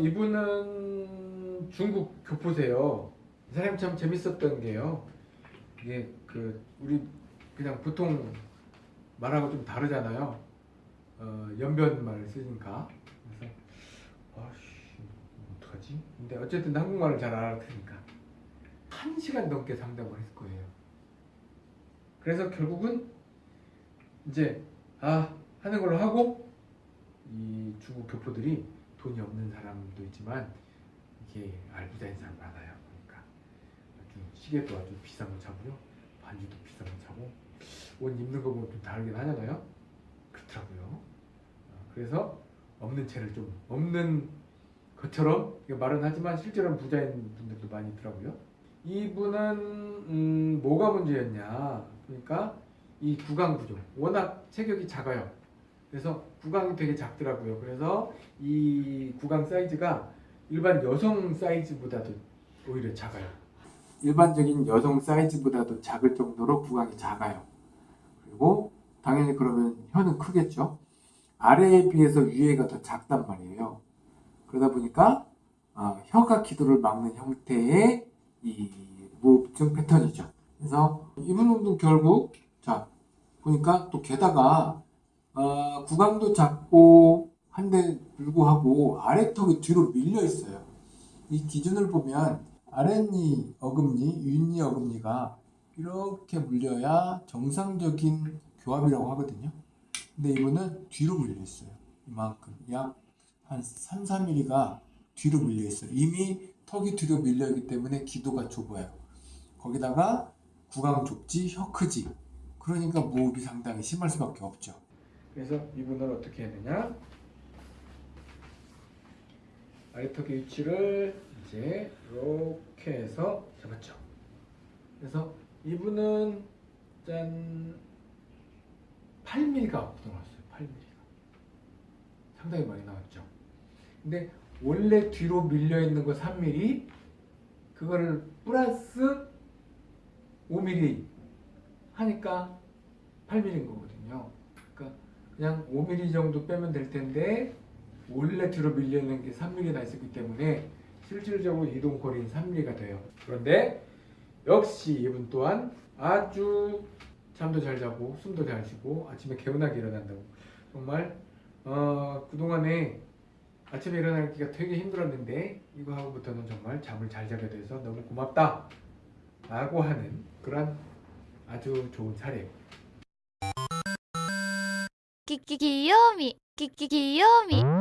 이분은 중국 교포세요. 이 사람이 참 재밌었던 게요. 이게 그 우리 그냥 보통 말하고 좀 다르잖아요. 어, 연변말을 쓰니까. 그래서 아씨 어떡하지? 근데 어쨌든 한국말을 잘 알아듣으니까 한 시간 넘게 상담을 했을 거예요. 그래서 결국은 이제 아 하는 걸로 하고 이 중국 교포들이 돈이 없는 사람도 있지만 이게 알부자인 사람 많아요. 그러니까 아주 시계도 아주 비싼 거 차고요, 반지도 비싼 거 차고 옷 입는 거 보면 좀 다르긴 하잖아요. 그렇더라고요. 어, 그래서 없는 채를 좀 없는 것처럼 말은 하지만 실제로는 부자인 분들도 많이 있더라고요. 이분은 음, 뭐가 문제였냐? 그러니까 이 구강 구조 워낙 체격이 작아요. 그래서 구강이 되게 작더라고요. 그래서 이 구강 사이즈가 일반 여성 사이즈보다도 오히려 작아요. 일반적인 여성 사이즈보다도 작을 정도로 구강이 작아요. 그리고 당연히 그러면 혀는 크겠죠. 아래에 비해서 위에가 더 작단 말이에요. 그러다 보니까 어, 혀가 기도를 막는 형태의 이 무흡증 패턴이죠. 그래서 이분도 결국 자 보니까 또 게다가 어, 구강도 작고 한데 불구하고 아래턱이 뒤로 밀려 있어요. 이 기준을 보면 아랫니 어금니, 윗니 어금니가 이렇게 물려야 정상적인 교합이라고 하거든요. 근데 이분은 뒤로 밀려 있어요. 이만큼 약 한 3, 4mm가 뒤로 밀려 있어요. 이미 턱이 뒤로 밀려 있기 때문에 기도가 좁아요. 거기다가 구강 좁지, 혀 크지. 그러니까 무호흡이 상당히 심할 수밖에 없죠. 그래서 이분은 어떻게 해야 되냐? 아래턱의 위치를 이제 이렇게 해서 잡았죠. 그래서 이분은 짠 8mm가 나왔어요. 8mm가 상당히 많이 나왔죠. 근데 원래 뒤로 밀려 있는 거 3mm 그거를 플러스 5mm 하니까 8mm인 거거든요. 그러니까 그냥 5mm 정도 빼면 될 텐데 원래 뒤로 밀려 있는 게 3mm나 있었기 때문에 실질적으로 이동 거리는 3mm가 돼요. 그런데 역시 이분 또한 아주 잠도 잘 자고 숨도 잘 쉬고 아침에 개운하게 일어난다고 정말 어, 그동안에 아침에 일어나기가 되게 힘들었는데 이거 하고부터는 정말 잠을 잘 자게 돼서 너무 고맙다 라고 하는 그런 아주 좋은 사례 きききよみきききよみ